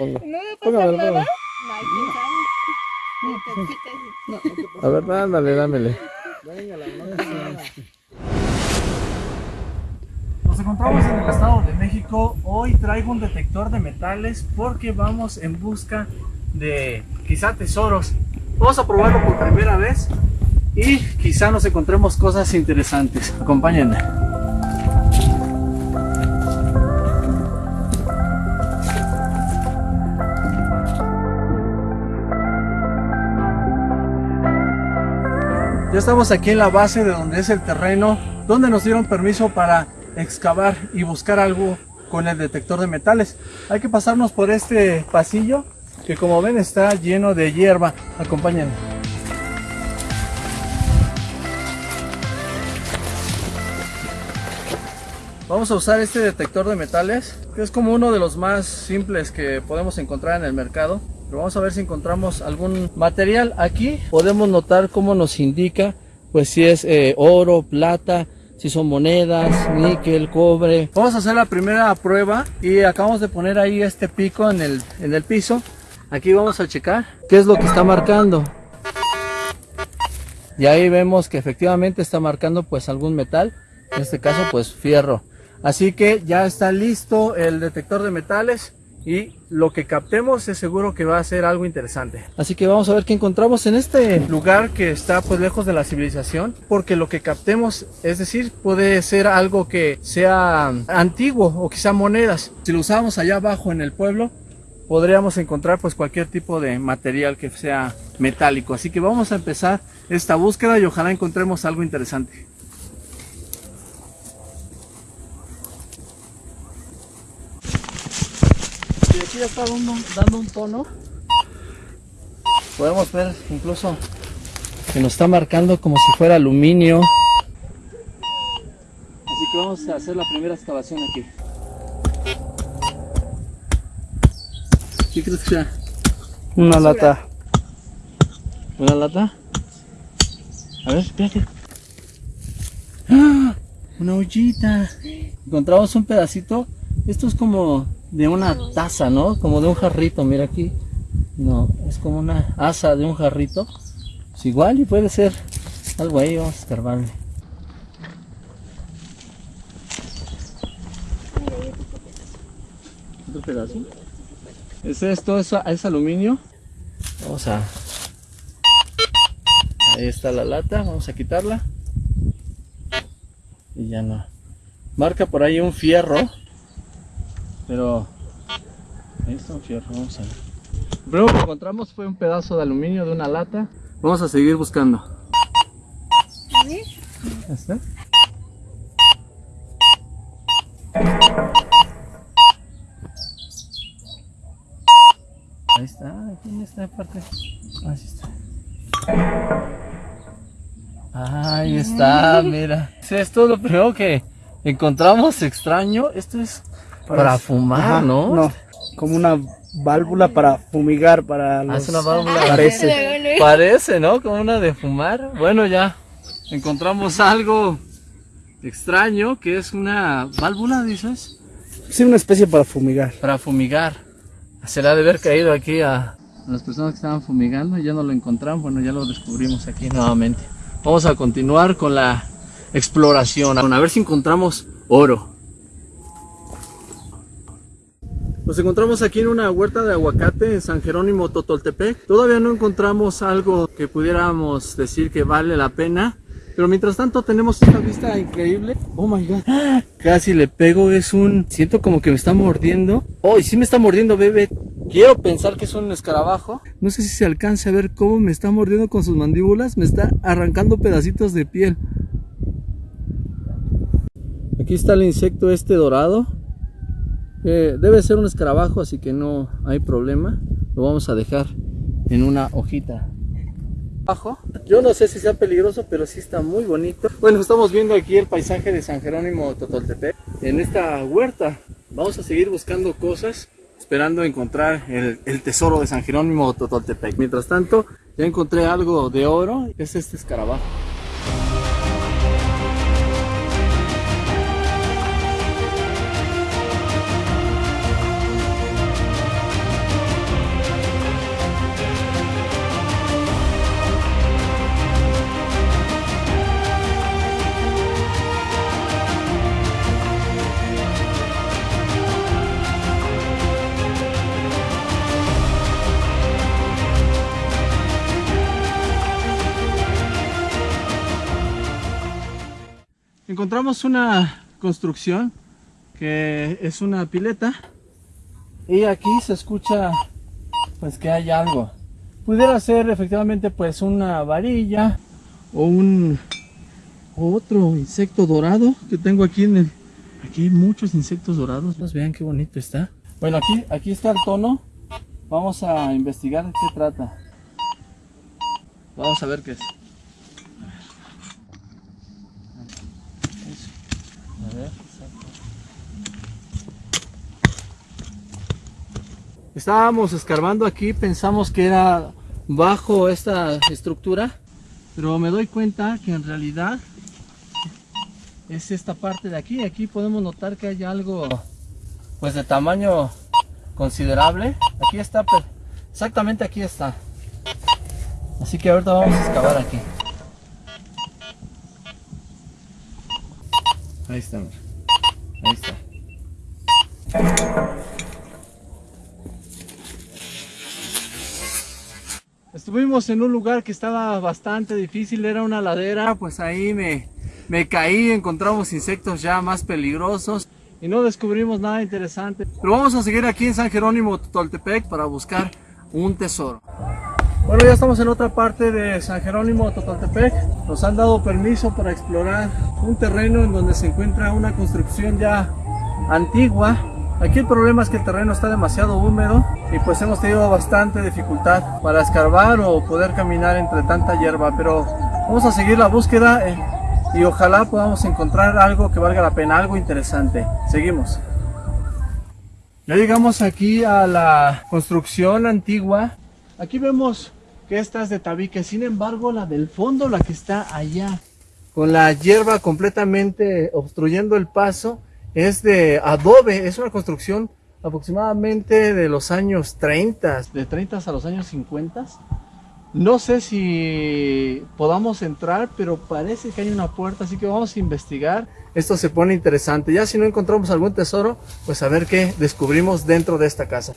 Ponga. ¿No me Póngamelo, pasa nada? No. A ver, dámele, dámele. Nos encontramos en el Estado de México. Hoy traigo un detector de metales porque vamos en busca de quizá tesoros. Vamos a probarlo por primera vez y quizá nos encontremos cosas interesantes. Acompáñenme. Estamos aquí en la base de donde es el terreno, donde nos dieron permiso para excavar y buscar algo con el detector de metales. Hay que pasarnos por este pasillo que como ven está lleno de hierba. Acompáñenme. Vamos a usar este detector de metales, que es como uno de los más simples que podemos encontrar en el mercado. Pero vamos a ver si encontramos algún material. Aquí podemos notar cómo nos indica, pues si es eh, oro, plata, si son monedas, níquel, cobre. Vamos a hacer la primera prueba y acabamos de poner ahí este pico en el, en el piso. Aquí vamos a checar qué es lo que está marcando. Y ahí vemos que efectivamente está marcando pues algún metal, en este caso pues fierro. Así que ya está listo el detector de metales y lo que captemos es seguro que va a ser algo interesante. Así que vamos a ver qué encontramos en este lugar que está pues lejos de la civilización, porque lo que captemos, es decir, puede ser algo que sea antiguo o quizá monedas. Si lo usamos allá abajo en el pueblo, podríamos encontrar pues cualquier tipo de material que sea metálico. Así que vamos a empezar esta búsqueda y ojalá encontremos algo interesante. Y aquí ya está dando, dando un tono. Podemos ver incluso que nos está marcando como si fuera aluminio. Así que vamos a hacer la primera excavación aquí. ¿Qué crees que sea? Una lata. ¿Una lata? A ver, espérate. ¡Ah! Una ollita. Encontramos un pedacito. Esto es como de una taza, ¿no? Como de un jarrito, mira aquí. No, es como una asa de un jarrito. Es igual y puede ser algo ahí, vamos a escarbarle. Otro pedazo. ¿Es esto? ¿Es, es aluminio? Vamos a... Ahí está la lata, vamos a quitarla. Y ya no. Marca por ahí un fierro. Pero... Ahí está un fierro, vamos a ver. Lo primero que encontramos fue un pedazo de aluminio de una lata. Vamos a seguir buscando. A ver. ¿Este? Ahí está, aquí en esta parte. Así está. Ahí está, mira. Esto es lo primero que encontramos extraño. Esto es para fumar, Ajá, ¿no? No, como una válvula para fumigar, para los... es una válvula. Parece. Parece, ¿no? Como una de fumar. Bueno, ya encontramos algo extraño que es una válvula, dices, Sí, una especie para fumigar. para fumigar. Se le ha de haber caído aquí a las personas que estaban fumigando y ya no lo encontramos. Bueno, ya lo descubrimos aquí nuevamente. Vamos a continuar con la exploración. A ver si encontramos oro. Nos encontramos aquí en una huerta de aguacate en San Jerónimo Totoltepec. Todavía no encontramos algo que pudiéramos decir que vale la pena. Pero mientras tanto tenemos esta vista increíble. Oh my god. Casi le pego, es un... Siento como que me está mordiendo. Oh, y sí me está mordiendo, bebé. Quiero pensar que es un escarabajo. No sé si se alcance a ver cómo me está mordiendo con sus mandíbulas. Me está arrancando pedacitos de piel. Aquí está el insecto este dorado. Eh, debe ser un escarabajo, así que no hay problema. Lo vamos a dejar en una hojita. Abajo. Yo no sé si sea peligroso, pero sí está muy bonito. Bueno, estamos viendo aquí el paisaje de San Jerónimo Totoltepec. En esta huerta vamos a seguir buscando cosas, esperando encontrar el, el tesoro de San Jerónimo Totoltepec. Mientras tanto, ya encontré algo de oro. Es este escarabajo. Encontramos una construcción que es una pileta y aquí se escucha pues que hay algo. Pudiera ser efectivamente pues una varilla o un otro insecto dorado que tengo aquí en el aquí hay muchos insectos dorados. Pues vean qué bonito está. Bueno, aquí aquí está el tono. Vamos a investigar de qué trata. Vamos a ver qué es. A ver, exacto. Estábamos escarbando aquí, pensamos que era bajo esta estructura, pero me doy cuenta que en realidad es esta parte de aquí. Aquí podemos notar que hay algo pues de tamaño considerable. Aquí está, per- exactamente aquí está. Así que ahorita vamos a excavar aquí. Ahí está. Ahí está. Estuvimos en un lugar que estaba bastante difícil, era una ladera, pues ahí me, me caí, encontramos insectos ya más peligrosos y no descubrimos nada interesante. Pero vamos a seguir aquí en San Jerónimo Totoltepec para buscar un tesoro. Bueno, ya estamos en otra parte de San Jerónimo Totoltepec. Nos han dado permiso para explorar un terreno en donde se encuentra una construcción ya antigua. Aquí el problema es que el terreno está demasiado húmedo y pues hemos tenido bastante dificultad para escarbar o poder caminar entre tanta hierba. Pero vamos a seguir la búsqueda eh, y ojalá podamos encontrar algo que valga la pena, algo interesante. Seguimos. Ya llegamos aquí a la construcción antigua. Aquí vemos que esta es de tabique, sin embargo la del fondo, la que está allá, con la hierba completamente obstruyendo el paso, es de adobe, es una construcción aproximadamente de los años 30, de 30 a los años 50. No sé si podamos entrar, pero parece que hay una puerta, así que vamos a investigar. Esto se pone interesante. Ya si no encontramos algún tesoro, pues a ver qué descubrimos dentro de esta casa.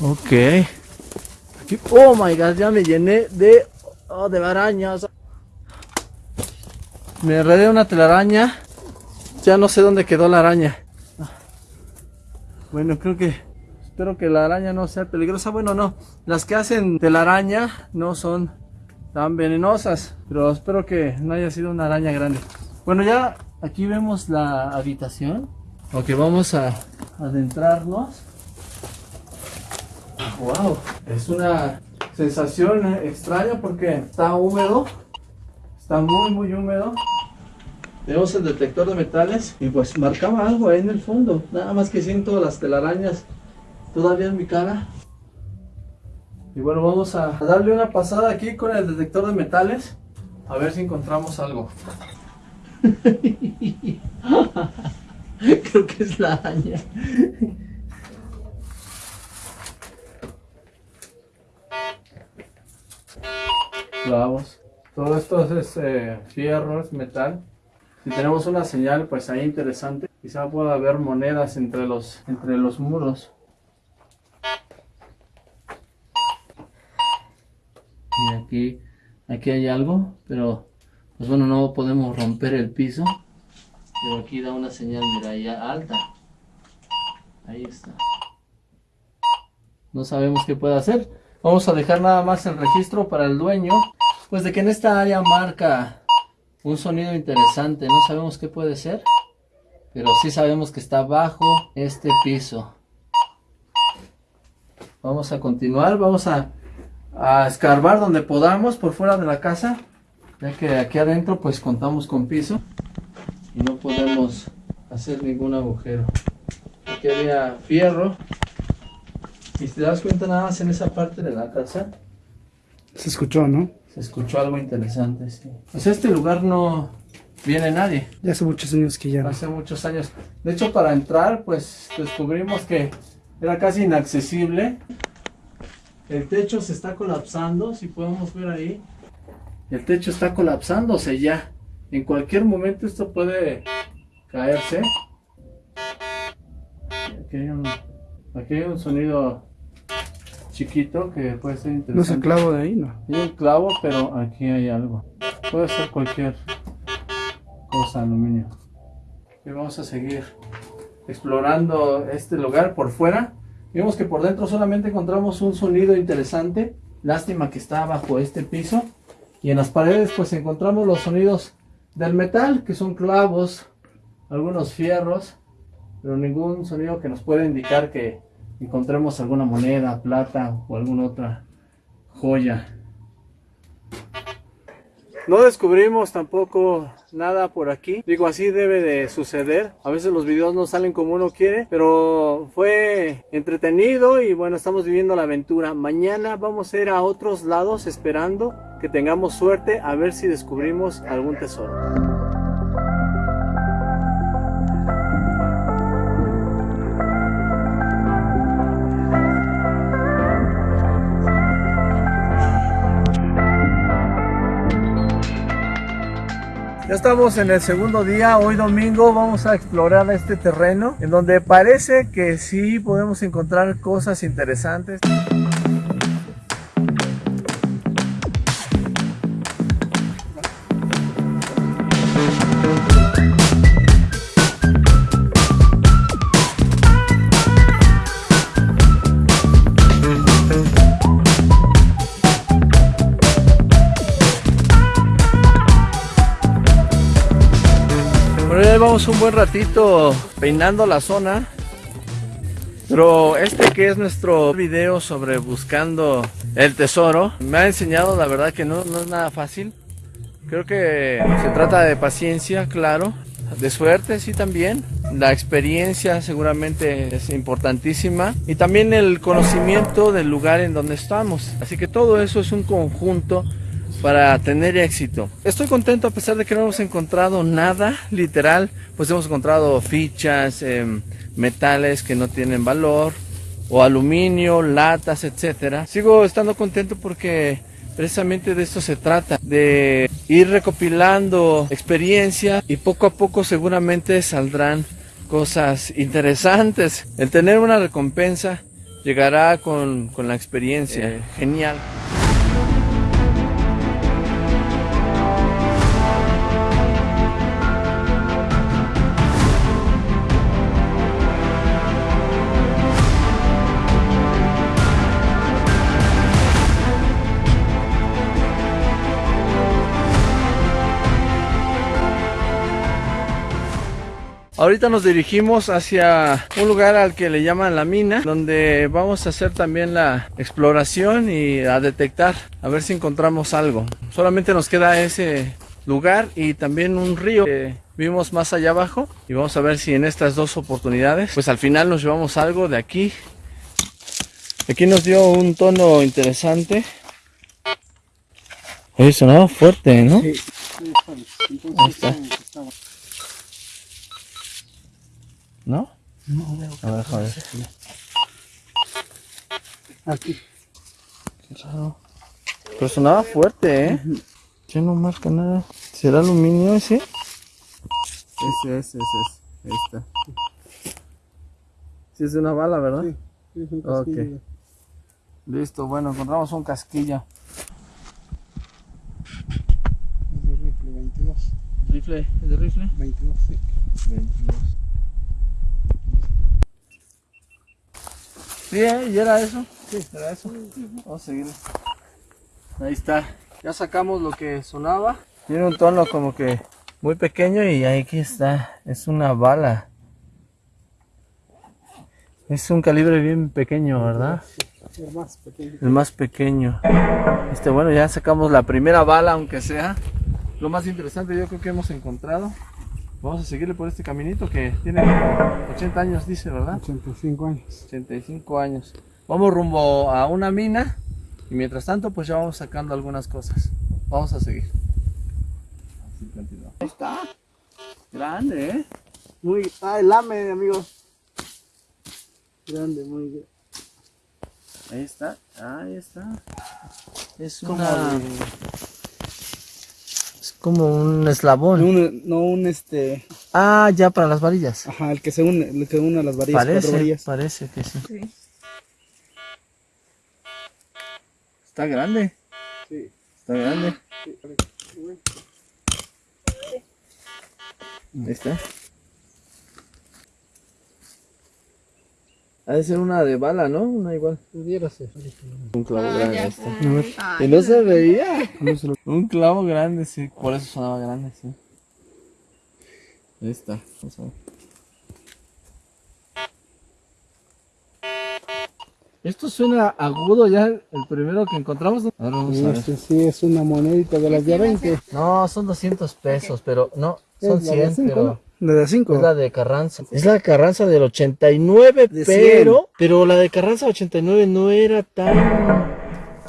Ok. Oh my god, ya me llené de, oh, de arañas. Me enredé una telaraña. Ya no sé dónde quedó la araña. Bueno, creo que espero que la araña no sea peligrosa. Bueno, no. Las que hacen telaraña no son tan venenosas. Pero espero que no haya sido una araña grande. Bueno, ya aquí vemos la habitación. Ok, vamos a adentrarnos. Wow, es una sensación extraña porque está húmedo, está muy muy húmedo. Tenemos el detector de metales y pues marcaba algo ahí en el fondo. Nada más que siento las telarañas todavía en mi cara. Y bueno, vamos a darle una pasada aquí con el detector de metales a ver si encontramos algo. Creo que es la araña. Vamos. Todo esto es eh, fierro, es metal. Si tenemos una señal, pues ahí interesante. Quizá pueda haber monedas entre los, entre los muros. Y aquí, aquí hay algo, pero pues bueno, no podemos romper el piso. Pero aquí da una señal, mira, ya alta. Ahí está. No sabemos qué puede hacer. Vamos a dejar nada más el registro para el dueño. Pues de que en esta área marca un sonido interesante. No sabemos qué puede ser. Pero sí sabemos que está bajo este piso. Vamos a continuar. Vamos a, a escarbar donde podamos por fuera de la casa. Ya que aquí adentro pues contamos con piso. Y no podemos hacer ningún agujero. Aquí había fierro. Y si te das cuenta nada más en esa parte de la casa, Se escuchó, ¿no? Se escuchó algo interesante, sí. Pues este lugar no viene nadie. Ya hace muchos años que ya no. Hace muchos años. De hecho, para entrar, pues descubrimos que era casi inaccesible. El techo se está colapsando, si podemos ver ahí. El techo está colapsándose ya. En cualquier momento esto puede caerse. Aquí hay un, aquí hay un sonido chiquito que puede ser No interesante. se clavo de ahí, ¿no? Hay un clavo, pero aquí hay algo. Puede ser cualquier cosa aluminio. Y vamos a seguir explorando este lugar por fuera. Vemos que por dentro solamente encontramos un sonido interesante. Lástima que está bajo este piso. Y en las paredes pues encontramos los sonidos del metal, que son clavos, algunos fierros, pero ningún sonido que nos pueda indicar que encontremos alguna moneda, plata o alguna otra joya. No descubrimos tampoco nada por aquí. Digo, así debe de suceder. A veces los videos no salen como uno quiere, pero fue entretenido y bueno, estamos viviendo la aventura. Mañana vamos a ir a otros lados esperando que tengamos suerte a ver si descubrimos algún tesoro. Estamos en el segundo día, hoy domingo vamos a explorar este terreno en donde parece que sí podemos encontrar cosas interesantes. Un buen ratito peinando la zona. Pero este que es nuestro video sobre buscando el tesoro, me ha enseñado la verdad que no, no es nada fácil. Creo que se trata de paciencia, claro, de suerte sí también. La experiencia seguramente es importantísima y también el conocimiento del lugar en donde estamos. Así que todo eso es un conjunto para tener éxito. Estoy contento a pesar de que no hemos encontrado nada literal, pues hemos encontrado fichas, em, metales que no tienen valor, o aluminio, latas, etcétera. Sigo estando contento porque precisamente de esto se trata, de ir recopilando experiencia y poco a poco seguramente saldrán cosas interesantes. El tener una recompensa llegará con, con la experiencia. Genial. Ahorita nos dirigimos hacia un lugar al que le llaman la mina, donde vamos a hacer también la exploración y a detectar, a ver si encontramos algo. Solamente nos queda ese lugar y también un río que vimos más allá abajo y vamos a ver si en estas dos oportunidades, pues al final nos llevamos algo de aquí. Aquí nos dio un tono interesante. Oye, sonaba fuerte, ¿no? Sí. Ahí está. ¿No? No veo. A ver, joder. Aquí. Qué raro. Pero sonaba fuerte, ¿eh? Ya no marca nada. ¿Será aluminio ese? Ese, ese, ese. es. Ahí está. Sí, es de una bala, ¿verdad? Sí. Sí, es un Ok. Listo, bueno, encontramos un casquillo. Es de rifle, 22. ¿Rifle? ¿Es de rifle? 22, sí. 22. Sí, ¿eh? ¿Y era eso? Sí, era eso. Vamos a seguir. Ahí está. Ya sacamos lo que sonaba. Tiene un tono como que muy pequeño y aquí está. Es una bala. Es un calibre bien pequeño, ¿verdad? El más pequeño. El más pequeño. Este, bueno, ya sacamos la primera bala, aunque sea. Lo más interesante yo creo que hemos encontrado. Vamos a seguirle por este caminito que tiene 80 años, dice, ¿verdad? 85 años. 85 años. Vamos rumbo a una mina y mientras tanto pues ya vamos sacando algunas cosas. Vamos a seguir. Ahí está. Grande, ¿eh? Muy. Ah, el lame, amigos. Grande, muy grande. Ahí está. Ahí está. Es Como una... de- como un eslabón. un, no un este. Ah, ya para las varillas. Ajá, el que se une, el que une a las varillas, cuatro Parece, varillas. parece que sí. Sí. Está grande. Sí. Está grande. Ahí está. Ha de ser una de bala, ¿no? Una igual. Pudiera ser. Un clavo Ah, grande. este. Ay, Y no se veía. Un clavo grande, sí. Por eso sonaba grande, sí. Ahí está. Vamos a ver. Esto suena agudo ya, el primero que encontramos. ¿no? Ahora vamos a ver. Este sí es una monedita de las de 20. No, son 200 pesos, pero no, son Es la de 100, cinco, pero... La de 5. Es la de Carranza. Es la de Carranza del 89, De pero... Pero la de Carranza 89 no era tan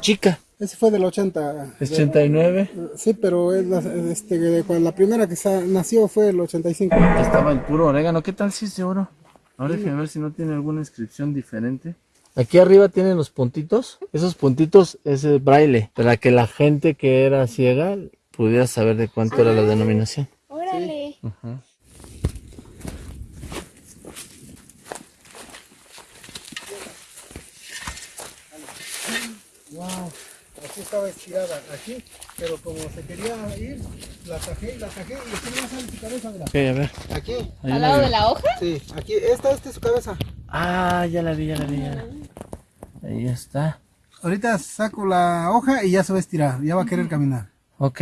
chica. Ese fue del 80. Es 89. Sí, pero es la, este, la primera que sa- nació fue el 85. Estaba el puro orégano. ¿Qué tal si es de oro? Ahora déjame ver si no tiene alguna inscripción diferente. Aquí arriba tienen los puntitos. Esos puntitos es el braille. Para que la gente que era ciega pudiera saber de cuánto era la denominación. Órale. Wow. Así estaba estirada, aquí. Pero como se quería ir, la tajé y la tajé. Y aquí no sale su cabeza, mira. Ok, a ver. Aquí. Ahí ¿Al la lado de la hoja? Sí, aquí. Esta, esta es su cabeza. Ah, ya la vi, ya la vi. ya la vi. Ahí está. Ahorita saco la hoja y ya se va a estirar. Ya va a querer caminar. Ok.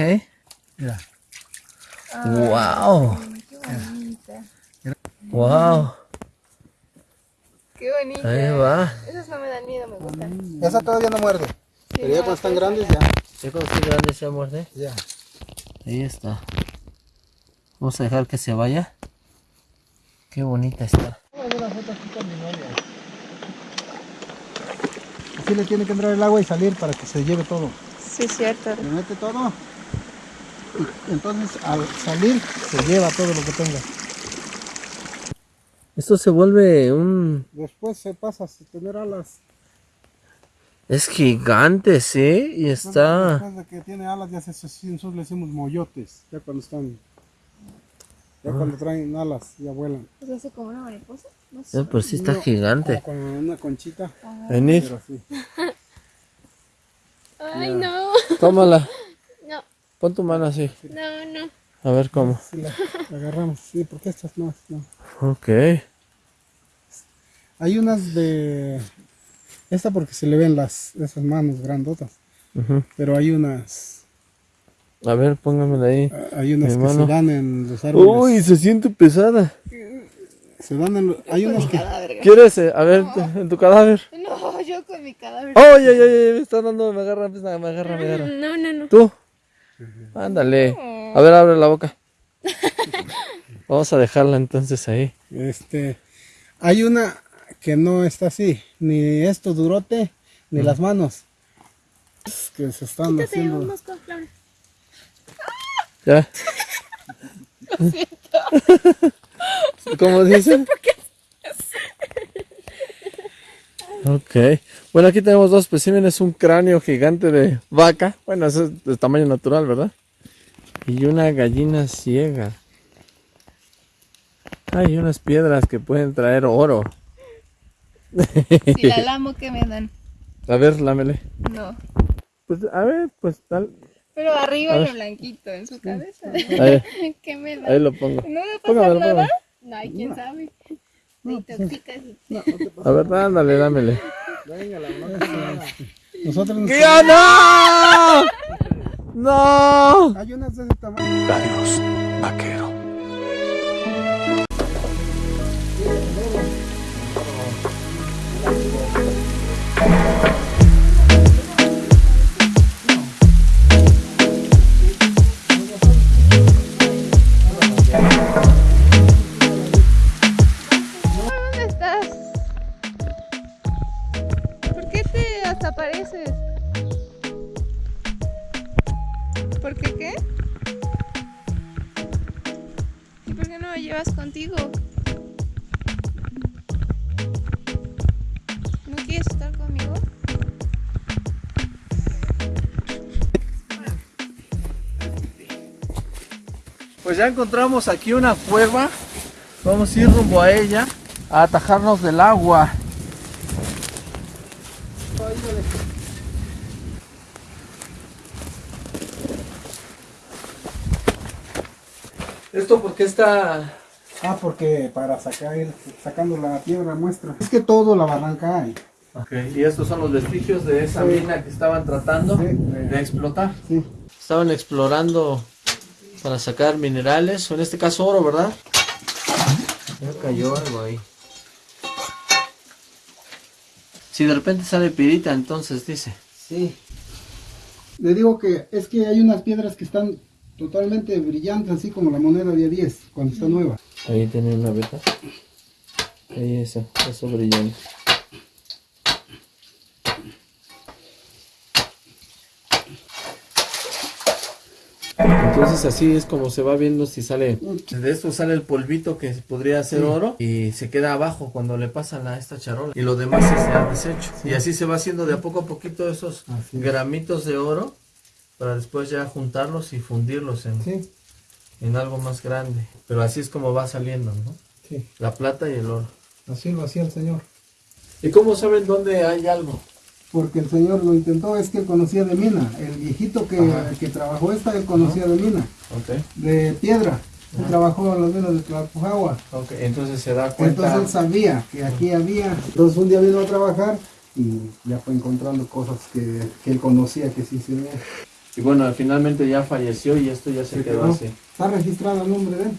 Mira. Wow. Qué bonita. Wow. Qué bonita. Ahí va. Esas no me dan miedo, me gustan. Esa todavía no muerde. Pero ya cuando están grandes, ya. Ya cuando esté grande se muerde. Ya. Ahí está. Vamos a dejar que se vaya. Qué bonita está. Así le tiene que entrar el agua y salir para que se lleve todo. Sí, cierto. Le mete todo. Y entonces al salir se lleva todo lo que tenga. Esto se vuelve un... Después se pasa a tener alas. Es gigante, ¿sí? Y está... Después de que tiene alas ya se se- nosotros le decimos moyotes. Ya cuando están. Ya cuando traen alas ya vuelan. ¿Pues hace como una mariposa? No sé. Eh, Pues sí está No, gigante. Como con una conchita. Venid, Pero sí. Ay, no. tómala. No, Pon tu mano así. no, no. A ver cómo. Sí, la, la agarramos. Sí, porque estas no. no. Ok. Hay unas de. Esta porque se le ven las esas manos grandotas. Pero hay unas. A ver, póngamela ahí. Hay unas que mano. se dan en los árboles. Uy, se siente pesada. Se dan en los- Hay unas que. ¿Quieres? eh, A ver, en tu cadáver. No, yo con mi cadáver. ¡Ay, ay, ay! ay, Me está dando, me agarra, me agarra, me agarra. No, no, no. ¿Tú? Ándale. A ver, abre la boca. Vamos a dejarla entonces ahí. Este. Hay una que no está así. Ni esto durote, ni las manos. Es que se están Quítate haciendo. un mosco, Flor. ¿Ya? ¿Cómo dicen? Ok. Bueno, aquí tenemos dos especímenes. Un cráneo gigante de vaca. Bueno, eso es de tamaño natural, ¿verdad? Y una gallina ciega. Hay unas piedras que pueden traer oro. Si la lamo, ¿qué me dan? A ver, lámele. No. Pues, a ver, pues tal. Pero arriba lo blanquito, en su cabeza. Ahí, ¿Qué me ahí dan? lo pongo. ¿No me pasa Póngamelo, nada? No, ay, quién sabe. Te intoxicas. A ver, ándale, dámele. Nosotros nos- ¡Ya no! ¡No! Hay unas de ese tamaño. Adiós, vaquero. ya encontramos aquí una cueva. Vamos a ir rumbo a ella a atajarnos del agua. ¿Esto porque está...? Ah, porque para sacar, sacando la piedra muestra. Es que todo la barranca hay. Y estos son los vestigios de esa mina que estaban tratando de explotar. Estaban explorando para sacar minerales, o en este caso oro, ¿verdad? Ya cayó algo ahí. Si de repente sale pirita, entonces dice. Sí. Le digo que es que hay unas piedras que están totalmente brillantes, así como la moneda de a 10, cuando está nueva. Ahí tiene una beta. Ahí esa, eso brillante. Entonces así es como se va viendo si sale. De esto sale el polvito que podría ser oro y se queda abajo cuando le pasan a esta charola. Y lo demás se ha deshecho. Y así se va haciendo de a poco a poquito esos Así gramitos de oro para después ya juntarlos y fundirlos en, Sí, en algo más grande. Pero así es como va saliendo, ¿no? sí. La plata y el oro. Así lo hacía el señor. ¿Y cómo saben dónde hay algo? Porque el señor lo intentó, es que él conocía de mina. El viejito que, que trabajó esta, él conocía de mina, de piedra. Él trabajó en las minas de Tlalpujagua. ok, entonces se da cuenta. Entonces él sabía que aquí había. Entonces un día vino a trabajar y ya fue encontrando cosas que, que él conocía que sí se veían. Y bueno, finalmente ya falleció y esto ya se, Se quedó quedó. así. Está registrado el nombre de él.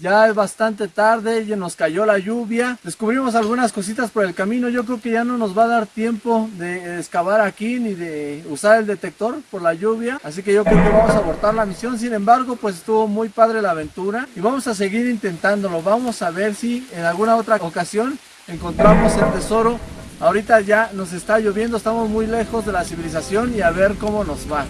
Ya es bastante tarde, ya nos cayó la lluvia. Descubrimos algunas cositas por el camino. Yo creo que ya no nos va a dar tiempo de excavar aquí ni de usar el detector por la lluvia. Así que yo creo que vamos a abortar la misión. Sin embargo, pues estuvo muy padre la aventura y vamos a seguir intentándolo. Vamos a ver si en alguna otra ocasión encontramos el tesoro. Ahorita ya nos está lloviendo, estamos muy lejos de la civilización y a ver cómo nos va.